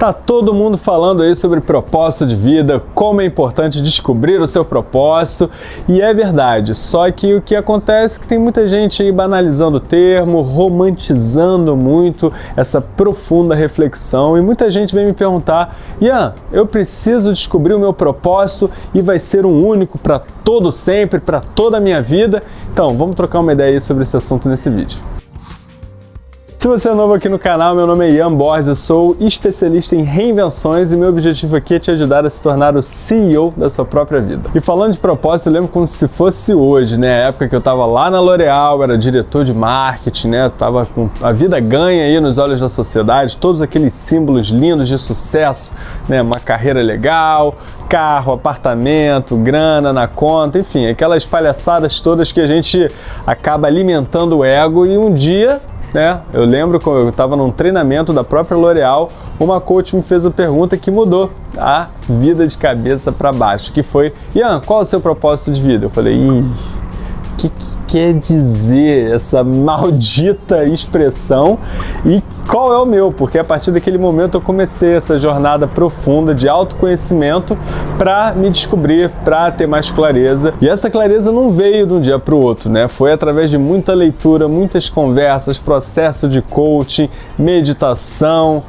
Tá todo mundo falando aí sobre propósito de vida, como é importante descobrir o seu propósito, e é verdade. Só que o que acontece é que tem muita gente aí banalizando o termo, romantizando muito essa profunda reflexão, e muita gente vem me perguntar: "Ian, eu preciso descobrir o meu propósito e vai ser um único para todo sempre, para toda a minha vida?". Então, vamos trocar uma ideia aí sobre esse assunto nesse vídeo. Se você é novo aqui no canal, meu nome é Ian Borges, eu sou especialista em reinvenções e meu objetivo aqui é te ajudar a se tornar o CEO da sua própria vida. E falando de propósito, eu lembro como se fosse hoje, né? A época que eu estava lá na L'Oréal, era diretor de marketing, né? Tava com a vida ganha aí nos olhos da sociedade, todos aqueles símbolos lindos de sucesso, né? Uma carreira legal, carro, apartamento, grana na conta, enfim, aquelas palhaçadas todas que a gente acaba alimentando o ego e um dia né? Eu lembro quando eu estava num treinamento da própria L'Oréal, uma coach me fez uma pergunta que mudou a vida de cabeça para baixo, que foi, Ian, qual é o seu propósito de vida? Eu falei, ih, que, que quer dizer essa maldita expressão e qual é o meu, porque a partir daquele momento eu comecei essa jornada profunda de autoconhecimento para me descobrir, para ter mais clareza. E essa clareza não veio de um dia para o outro, né? Foi através de muita leitura, muitas conversas, processo de coaching, meditação,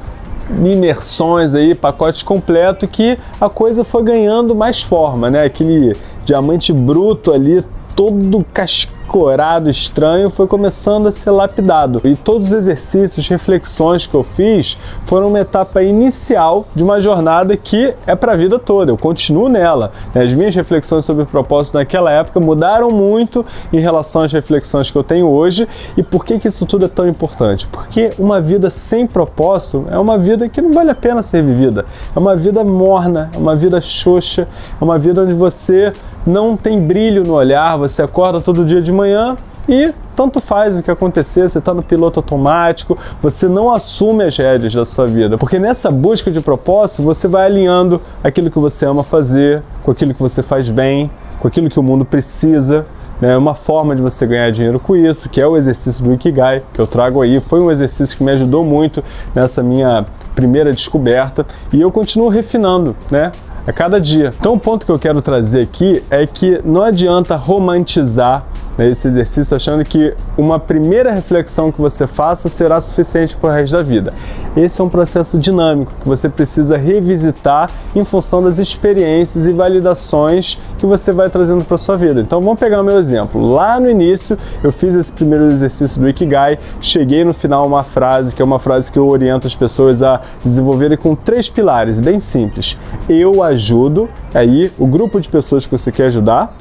imersões aí, pacote completo que a coisa foi ganhando mais forma, né? Aquele diamante bruto ali todo cascorado, estranho, foi começando a ser lapidado. E todos os exercícios, reflexões que eu fiz foram uma etapa inicial de uma jornada que é para a vida toda. Eu continuo nela. As minhas reflexões sobre o propósito naquela época mudaram muito em relação às reflexões que eu tenho hoje. E por que, que isso tudo é tão importante? Porque uma vida sem propósito é uma vida que não vale a pena ser vivida. É uma vida morna, é uma vida xoxa, é uma vida onde você não tem brilho no olhar, você acorda todo dia de manhã e tanto faz o que acontecer, você está no piloto automático, você não assume as rédeas da sua vida. Porque nessa busca de propósito, você vai alinhando aquilo que você ama fazer, com aquilo que você faz bem, com aquilo que o mundo precisa. É uma forma de você ganhar dinheiro com isso, que é o exercício do Ikigai, que eu trago aí. Foi um exercício que me ajudou muito nessa minha primeira descoberta e eu continuo refinando, né? A cada dia. Então o ponto que eu quero trazer aqui é que não adianta romantizar né, esse exercício achando que uma primeira reflexão que você faça será suficiente para o resto da vida. Esse é um processo dinâmico que você precisa revisitar em função das experiências e validações que você vai trazendo para sua vida. Então vamos pegar o meu exemplo. Lá no início eu fiz esse primeiro exercício do Ikigai, cheguei no final uma frase que é uma frase que eu oriento as pessoas a desenvolverem com três pilares, bem simples. Eu ajudo, aí o grupo de pessoas que você quer ajudar,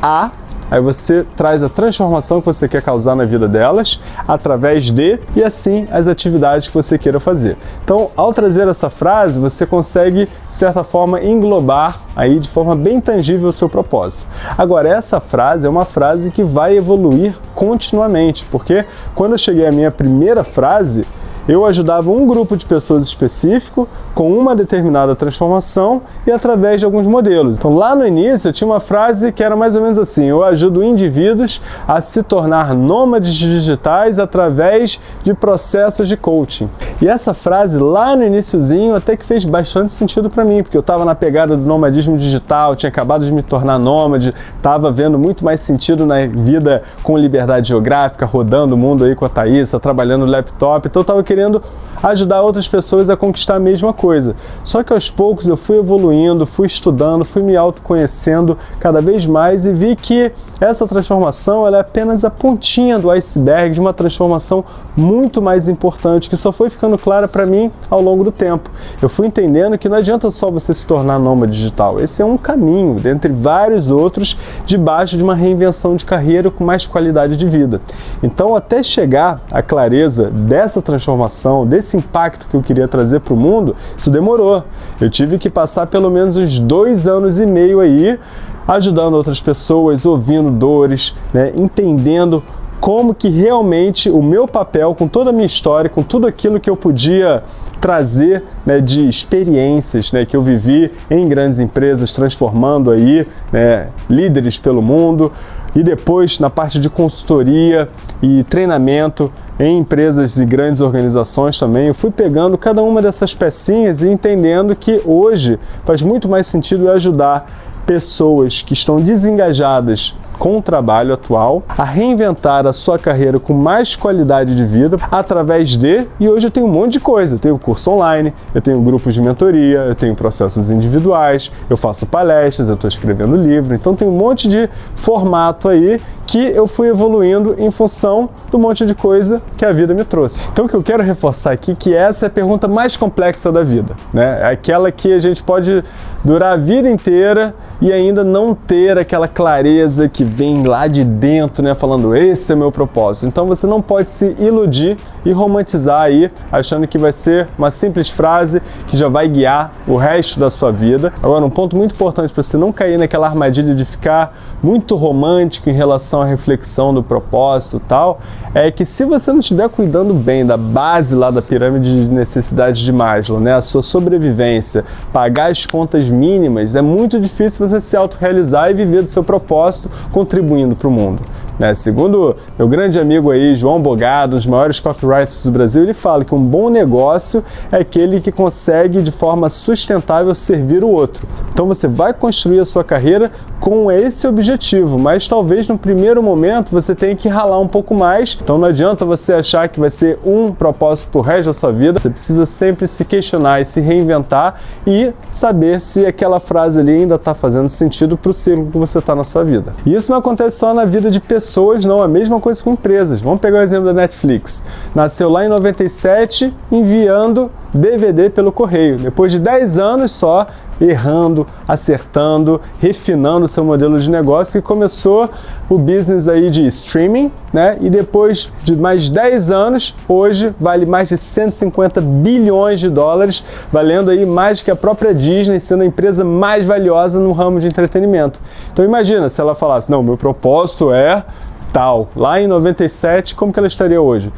a Aí você traz a transformação que você quer causar na vida delas através de e assim as atividades que você queira fazer. Então, ao trazer essa frase, você consegue, de certa forma, englobar aí de forma bem tangível o seu propósito. Agora, essa frase é uma frase que vai evoluir continuamente, porque quando eu cheguei à minha primeira frase, eu ajudava um grupo de pessoas específico com uma determinada transformação e através de alguns modelos. Então lá no início eu tinha uma frase que era mais ou menos assim, eu ajudo indivíduos a se tornar nômades digitais através de processos de coaching. E essa frase lá no iníciozinho até que fez bastante sentido para mim, porque eu estava na pegada do nomadismo digital, tinha acabado de me tornar nômade, estava vendo muito mais sentido na vida com liberdade geográfica, rodando o mundo aí com a Thaís, trabalhando no laptop, então eu estava querendo ajudar outras pessoas a conquistar a mesma coisa. Só que aos poucos eu fui evoluindo, fui estudando, fui me autoconhecendo cada vez mais e vi que essa transformação é apenas a pontinha do iceberg de uma transformação muito mais importante que só foi ficando clara para mim ao longo do tempo. Eu fui entendendo que não adianta só você se tornar nômade digital, esse é um caminho, dentre vários outros, debaixo de uma reinvenção de carreira com mais qualidade de vida. Então, até chegar à clareza dessa transformação, desse impacto que eu queria trazer para o mundo, isso demorou. Eu tive que passar pelo menos uns dois anos e meio aí ajudando outras pessoas, ouvindo dores, né, entendendo como que realmente o meu papel, com toda a minha história, com tudo aquilo que eu podia trazer né, de experiências né, que eu vivi em grandes empresas, transformando aí né, líderes pelo mundo, e depois na parte de consultoria e treinamento, em empresas e grandes organizações também, eu fui pegando cada uma dessas pecinhas e entendendo que hoje faz muito mais sentido ajudar pessoas que estão desengajadas com o trabalho atual, a reinventar a sua carreira com mais qualidade de vida através de, e hoje eu tenho um monte de coisa, eu tenho curso online, eu tenho grupos de mentoria, eu tenho processos individuais, eu faço palestras, eu estou escrevendo livro, então tem um monte de formato aí que eu fui evoluindo em função do monte de coisa que a vida me trouxe. Então o que eu quero reforçar aqui é que essa é a pergunta mais complexa da vida, né? É aquela que a gente pode durar a vida inteira e ainda não ter aquela clareza que vem lá de dentro, né, falando esse é meu propósito. Então você não pode se iludir e romantizar aí, achando que vai ser uma simples frase que já vai guiar o resto da sua vida. Agora, um ponto muito importante para você não cair naquela armadilha de ficar muito romântico em relação à reflexão do propósito e tal, é que se você não estiver cuidando bem da base lá da pirâmide de necessidades de Maslow, né, a sua sobrevivência, pagar as contas mínimas, é muito difícil você se autorrealizar e viver do seu propósito contribuindo para o mundo. Né? Segundo meu grande amigo aí, João Bogado, um dos maiores copywriters do Brasil, ele fala que um bom negócio é aquele que consegue de forma sustentável servir o outro. Então você vai construir a sua carreira com esse objetivo, mas talvez no primeiro momento você tenha que ralar um pouco mais. Então não adianta você achar que vai ser um propósito para o resto da sua vida. Você precisa sempre se questionar e se reinventar e saber se aquela frase ali ainda está fazendo sentido para o ciclo que você está na sua vida. E isso não acontece só na vida de pessoas não, a mesma coisa com empresas. Vamos pegar o exemplo da Netflix. Nasceu lá em 97, enviando DVD pelo correio. Depois de 10 anos só, errando, acertando, refinando seu modelo de negócio e começou o business aí de streaming, né? E depois de mais 10 anos, hoje vale mais de 150 bilhões de dólares, valendo aí mais que a própria Disney, sendo a empresa mais valiosa no ramo de entretenimento. Então imagina se ela falasse, não, meu propósito é tal. Lá em 97, como que ela estaria hoje?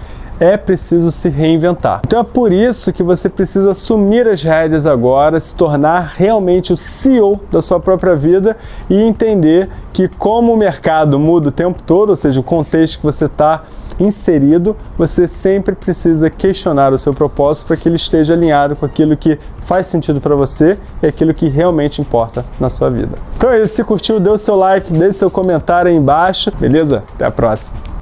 É preciso se reinventar. Então é por isso que você precisa assumir as rédeas agora, se tornar realmente o CEO da sua própria vida e entender que como o mercado muda o tempo todo, ou seja, o contexto que você está inserido, você sempre precisa questionar o seu propósito para que ele esteja alinhado com aquilo que faz sentido para você e aquilo que realmente importa na sua vida. Então é isso, se curtiu, dê o seu like, deixe seu comentário aí embaixo, beleza? Até a próxima!